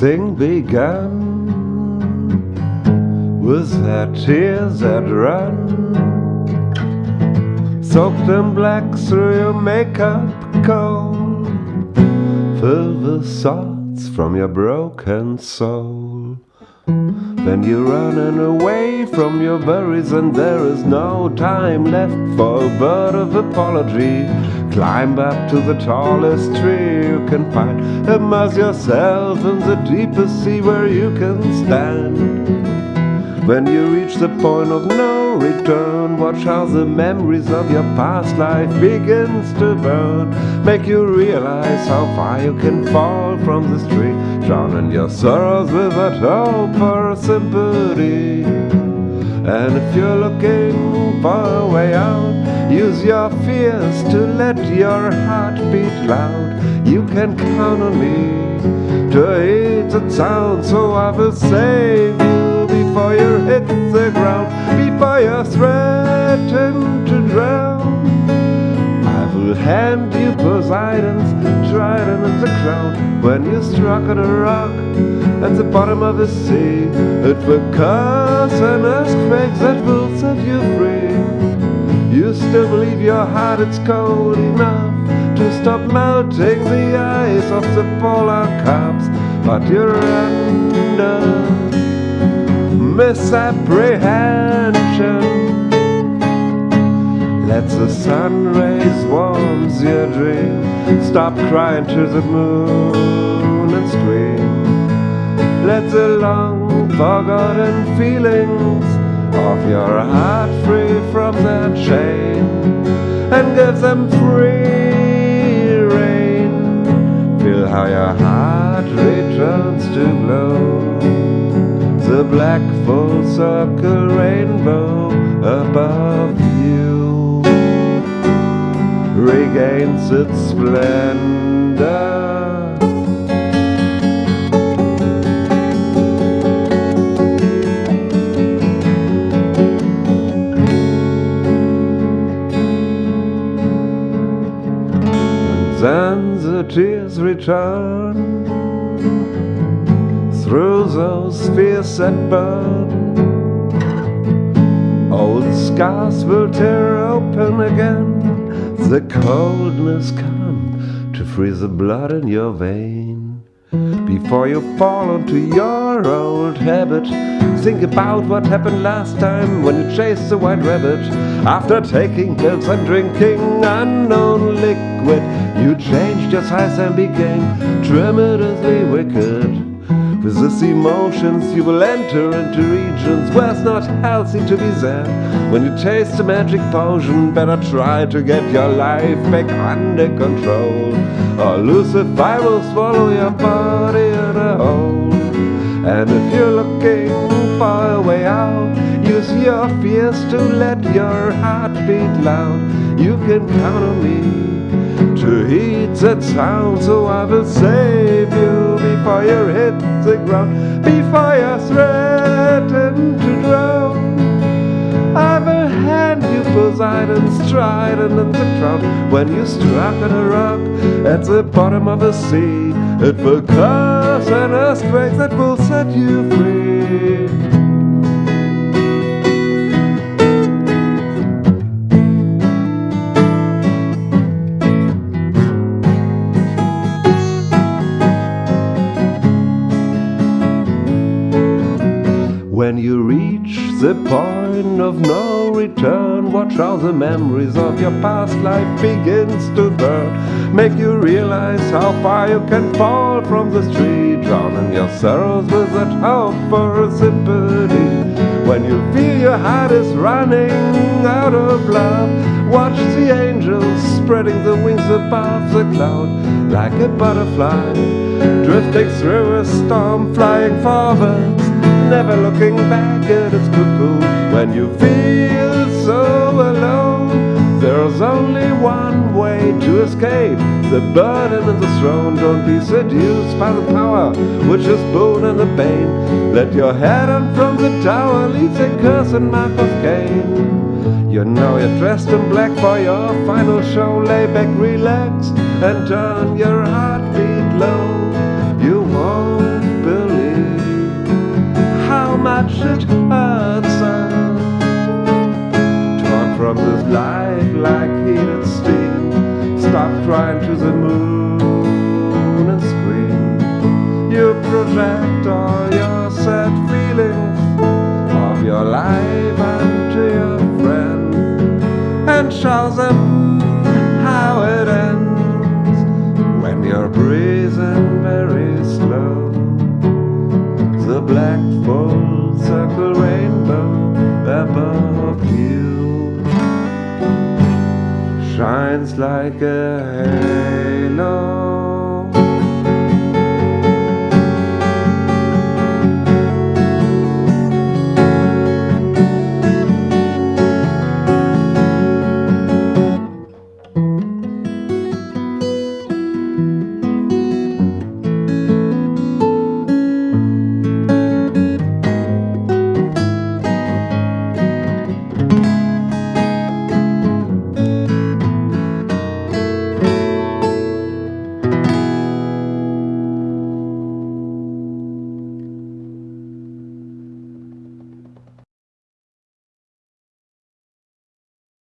thing begun with their tears that run soaked in black through your makeup cold fill the thoughts from your broken soul. Then you're running away from your worries and there is no time left for a word of apology climb up to the tallest tree you can find immerse yourself in the deepest sea where you can stand when you reach the point of no return, watch how the memories of your past life begins to burn. Make you realize how far you can fall from this tree, drowning your sorrows without hope or sympathy. And if you're looking for a way out, use your fears to let your heart beat loud. You can count on me to hate the sound, so I will save you before you hit the ground, before you threaten to drown. I will hand you Poseidon's trident and the crown when you struck on a rock at the bottom of the sea. It will cause an earthquake that will set you free. You still believe your heart is cold enough to stop melting the ice of the polar caps, but you're under misapprehension. Let the sun rays warm your dream. Stop crying to the moon and. Let the long forgotten feelings of your heart free from their chain and give them free rein. Feel how your heart returns to glow the black full circle rainbow above you regains its splendor. Return through those fears that burn. Old scars will tear open again. The coldness come to freeze the blood in your vein. Before you fall into your old habit, think about what happened last time when you chased the white rabbit. After taking pills and drinking unknown liquid, you changed your size and became tremendously wicked. With these emotions you will enter into regions where it's not healthy to be there. When you taste the magic potion, better try to get your life back under control. Or Lucifer will swallow your body in a hole. And if you're looking for a way out, use your fears to let your heart beat loud. You can count on me to heed that sound, so I will save you you hit the ground, before you threaten to drown. I will hand you Poseidon's trident and the crown when you struck on a rock at the bottom of the sea. It will cause an earthquake that will set you free. The point of no return, watch how the memories of your past life begins to burn. Make you realize how far you can fall from the street, drowning your sorrows with that hope for sympathy. When you feel your heart is running out of love, watch the angels spreading the wings above the cloud like a butterfly, drifting through a storm, flying forwards never looking back at its cuckoo when you feel so alone. There's only one way to escape the burden and the throne. Don't be seduced by the power which is boon and the pain. Let your head on from the tower leaves a curse and mark of Cain. You know you're dressed in black for your final show. Lay back, relax, and turn your heartbeat low. It hurts us. Torn from this life like heated steam. Stop crying to the moon and scream. You project all your sad feelings of your life onto your friend and show them rainbow above you shines like a halo.